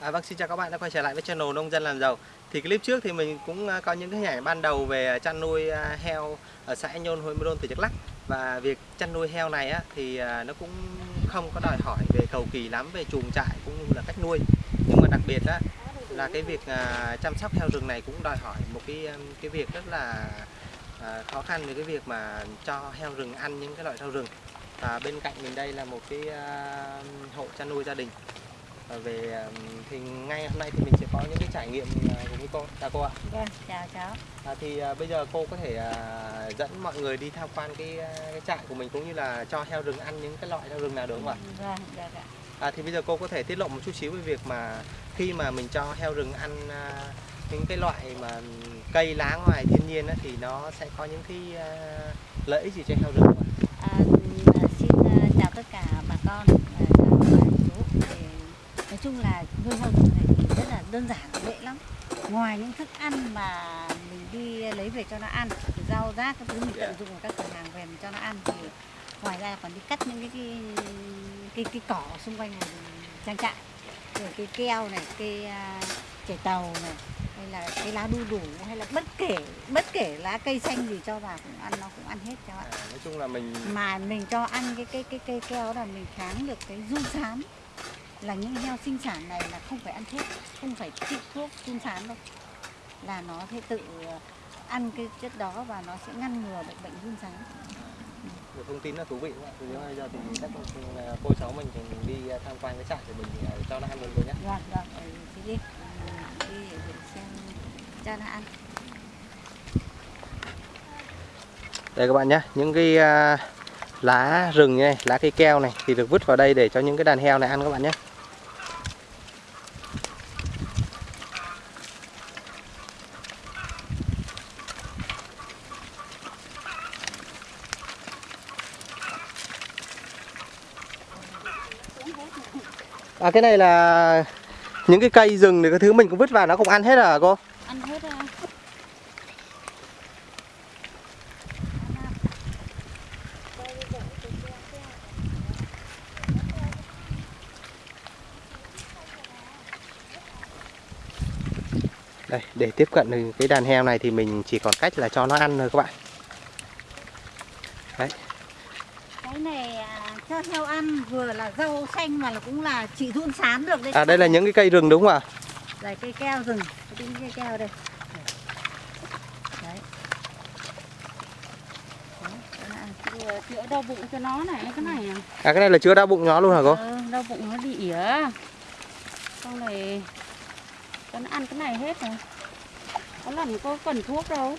À, vâng, xin chào các bạn đã quay trở lại với channel Nông dân làm giàu. Thì clip trước thì mình cũng à, có những cái hình ảnh ban đầu về à, chăn nuôi à, heo ở xã Nhôn, huyện Môn tỉnh Đắk Lắk. Và việc chăn nuôi heo này á, thì nó cũng không có đòi hỏi về cầu kỳ lắm về chuồng trại cũng như là cách nuôi. Nhưng mà đặc biệt á, là cái việc chăm sóc heo rừng này cũng đòi hỏi một cái um, cái việc rất là khó khăn về cái việc mà cho heo rừng ăn những cái loại rau rừng. Và bên cạnh mình đây là một cái hộ chăn nuôi gia đình về à, thì ngay hôm nay thì mình sẽ có những cái trải nghiệm à, cùng với cô chào cô ạ Vâng, chào cháu. à, thì à, bây giờ cô có thể à, dẫn mọi người đi tham quan cái, cái trại của mình cũng như là cho heo rừng ăn những cái loại heo rừng nào được không ạ Vâng, được ạ. à, thì bây giờ cô có thể tiết lộ một chút xíu về việc mà khi mà mình cho heo rừng ăn à, những cái loại mà cây lá ngoài thiên nhiên á, thì nó sẽ có những cái à, lợi ích gì cho heo rừng không ạ À, à, xin à, chào tất cả bà con, à, chào bà chú. Thì, nói chung là nuôi heo rừng này thì rất là đơn giản, dễ lắm. Ngoài những thức ăn mà mình đi lấy về cho nó ăn, rau rác các thứ mình tận dụng ở các cửa hàng về mình cho nó ăn thì ngoài ra còn đi cắt những cái cái cái, cái cỏ xung quanh trang trại, rồi cây keo này, cây uh, trẻ tàu này, hay là cái lá đu đủ hay là bất kể bất kể lá cây xanh gì cho vào cũng ăn nó cũng ăn hết cháu ạ. À, nói chung là mình mà mình cho ăn cái cái cái cây keo là mình kháng được cái run sán là những heo sinh sản này là không phải ăn thuốc không phải chích thuốc run sán đâu là nó sẽ tự ăn cái chất đó và nó sẽ ngăn ngừa được bệnh run sán một thông tin rất thú vị đúng không ạ? Thì bây giờ thì chắc là cô cháu mình cùng đi à, tham quan cái trại của mình cho nó ăn luôn rồi nhé. vâng ừ, thì đi đi để xem cho nó ăn Đây các bạn nhé, những cái lá rừng này, lá cây keo này thì được vứt vào đây để cho những cái đàn heo này ăn các bạn nhé. À cái này là những cái cây rừng thì cái thứ mình cũng vứt vào nó cũng ăn hết à cô? ăn hết à. Đây, để tiếp cận được cái đàn heo này thì mình chỉ còn cách là cho nó ăn thôi các bạn. Đấy, cái này à, cho heo ăn vừa là rau xanh mà là cũng là chỉ run sán được đấy. À đây là những cái cây rừng đúng không ạ? đây cây keo rừng cái cây keo đây. Đấy. Đấy, chữa đau bụng cho nó này cái này à. À cái này là chứa đau bụng nó luôn hả cô? ờ, đau bụng nó bị ỉa xong này cho nó ăn cái này hết rồi. Có lần có cần thuốc đâu.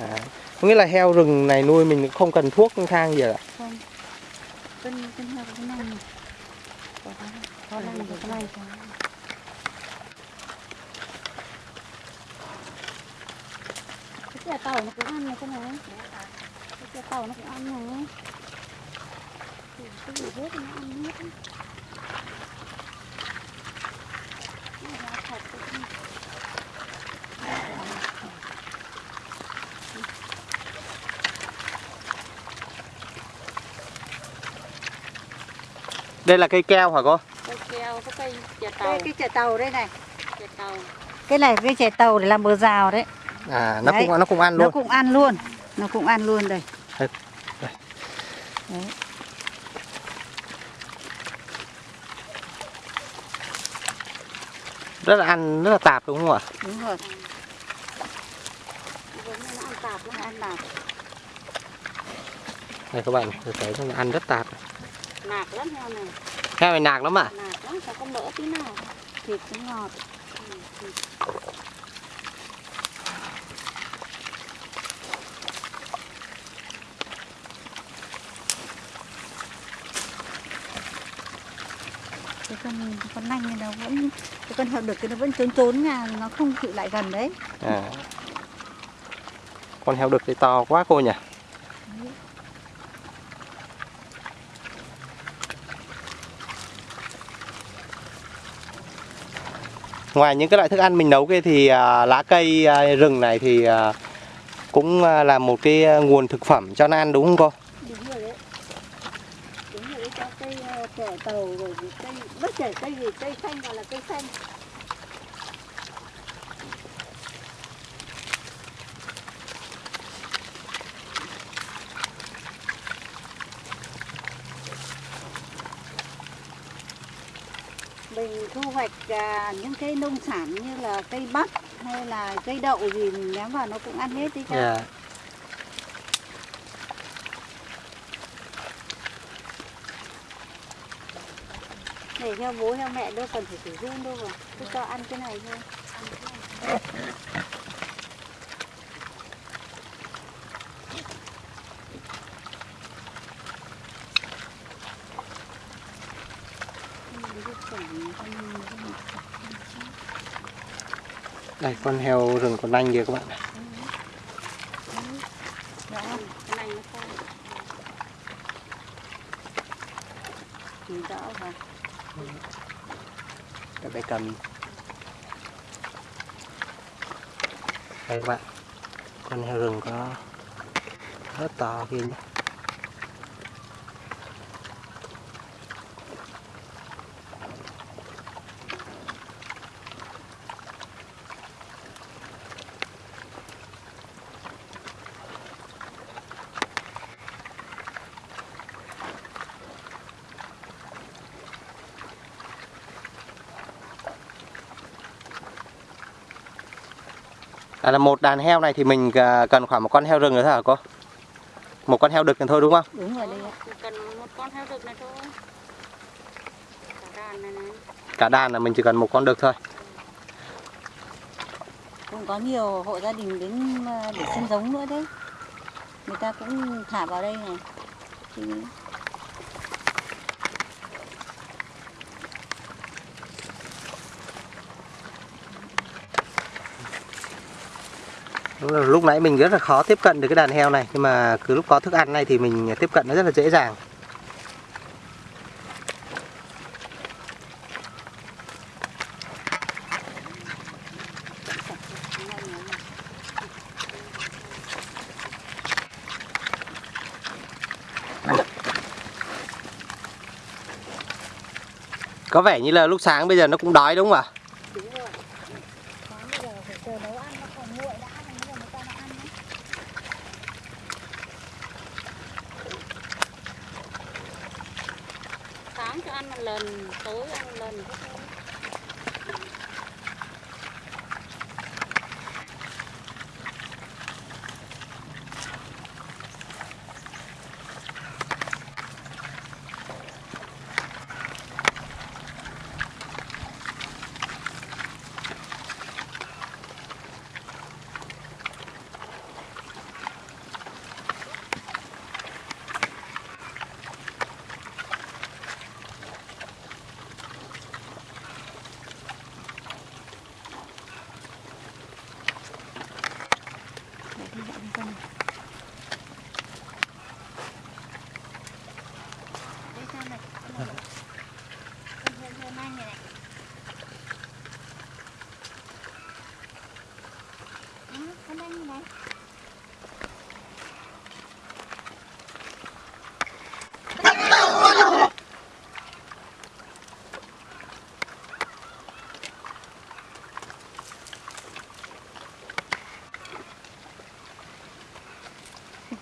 À, có nghĩa là heo rừng này nuôi mình không cần thuốc thang gì ạ? không cân cân heo cái này này. có có hay quá cái này chè tàu nó cũng ăn này cái này cái chè tàu nó cũng ăn này cái gì hết nó ăn hết Đây là cây keo hả cô? cây keo cái cây chè tàu. đây cái chè tàu đây này. Chè tàu. Cái này cái chè tàu để làm bờ rào đấy. À nó Đấy, cũng nó cũng ăn nó luôn. cũng ăn luôn. Nó cũng ăn luôn đây. Đấy. Rất là ăn rất là tạp đúng không ạ? đúng rồi. Như nó ăn tạp lắm. Ăn nào Đây các bạn, thấy nó ăn rất tạp. nạc lắm heo này Heo này nạc lắm ạ. nạc lắm sao có mỡ tí nào thịt cũng ngọt cái con con nanh này nó vẫn cái con heo đực cái nó vẫn trốn trốn nha nó không chịu lại gần đấy À. Con heo đực thì to quá cô nhỉ? Ngoài những cái loại thức ăn mình nấu kia thì à, lá cây à, rừng này thì à, cũng à, là một cái à, nguồn thực phẩm cho nó ăn đúng không cô? đúng rồi đấy đúng rồi đấy cho cây à, ờ, trẻ tàu rồi cây bất kể cây gì cây xanh hoặc là cây xanh thu hoạch à, những cái nông sản như là cây bắp hay là cây đậu gì mình ném vào nó cũng ăn hết đấy cháu. Dạ. Để theo bố theo mẹ đâu cần phải sử dụng đâu mà. Cứ cho ăn cái này thôi. Đây, con heo rừng còn nanh kìa các bạn. Cái Để cầm. Đây các bạn. Con heo rừng có rất to kia nhé. À, là một đàn heo này thì mình à, cần khoảng một con heo rừng nữa thôi hả cô? Một con heo đực thôi đúng không? Đúng rồi. Chỉ cần một con heo rừng này thôi cả đàn này này Cả đàn là mình chỉ cần một con đực thôi. Cũng có nhiều hộ gia đình đến à, để sinh giống nữa đấy. Người ta cũng thả vào đây này. Thì lúc nãy mình rất là khó tiếp cận được cái đàn heo này, nhưng mà cứ lúc có thức ăn này thì mình tiếp cận nó rất là dễ dàng. Có vẻ như là lúc sáng bây giờ nó cũng đói đúng không ạ rồi. Sáng bây giờ phải chờ nấu ăn nó còn nguội đã rồi mới người ta nó ăn đấy lên tối ăn lên lần thế thôi Để đi dọn đi con này. Đây sao này? Con này. Con heo heo nanh này này. Đó, con nanh này này.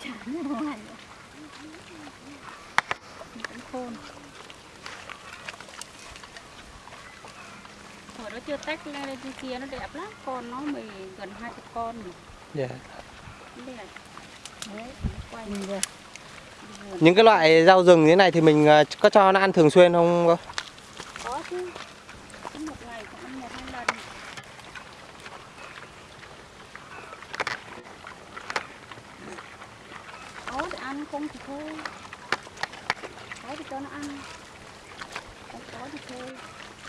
Chán rồi hẳn rồi. Cũng khôn. Đó chưa tách lên đây trên kia nó đẹp lắm. Con nó mì gần hai chục con rồi Dạ. nó đẹp. Đấy, nó quay vừa. Những cái loại rau rừng như thế này thì mình à, có cho nó ăn thường xuyên không có chứ. Một ngày cũng ăn một hai lần. Có thì ăn không thì thôi. Có thì cho nó ăn. Không có thì thôi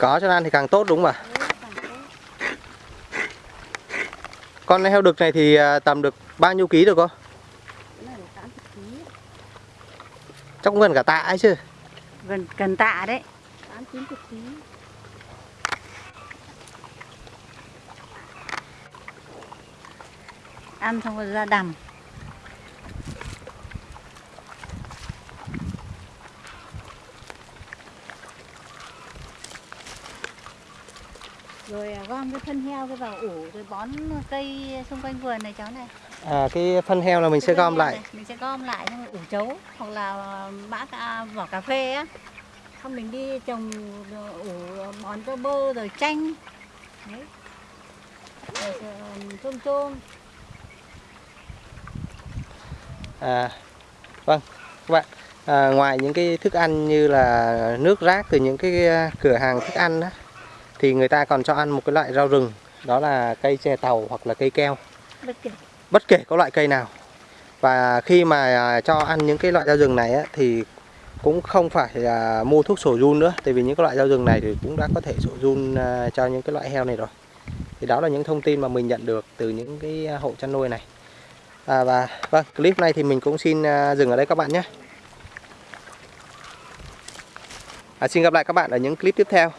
có cho nó ăn thì càng tốt đúng không ạ? Con heo đực này thì à, tầm được bao nhiêu ký được cô? Chắc cũng gần cả tạ ấy chứ. Gần cần tạ đấy. tám chín chục ký Ăn xong rồi ra đầm. Rồi à, gom cái phân heo cái vào ủ rồi bón cây xung quanh vườn này cháu này. À, cái phân heo là mình sẽ Cái phân gom lại. này, Mình sẽ gom lại xong ủ chấu hoặc là bã vỏ cà phê á. Không mình đi trồng ủ bón cho bơ rồi chanh. Đấy. Rồi, rồi, tôm tôm. À, vâng, các bạn. À, ngoài những cái thức ăn như là nước rác từ những cái cửa hàng thức ăn á, thì người ta còn cho ăn một cái loại rau rừng, đó là cây chè tàu hoặc là cây keo. Bất kể. bất kể có loại cây nào. Và khi mà à, cho ăn những cái loại rau rừng này á, thì cũng không phải là mua thuốc sổ run nữa. Tại vì những cái loại rau rừng này thì cũng đã có thể sổ run à, cho những cái loại heo này rồi. Thì đó là những thông tin mà mình nhận được từ những cái hộ chăn nuôi này. À, và vâng clip này thì mình cũng xin à, dừng ở đây các bạn nhé. À, xin gặp lại các bạn ở những clip tiếp theo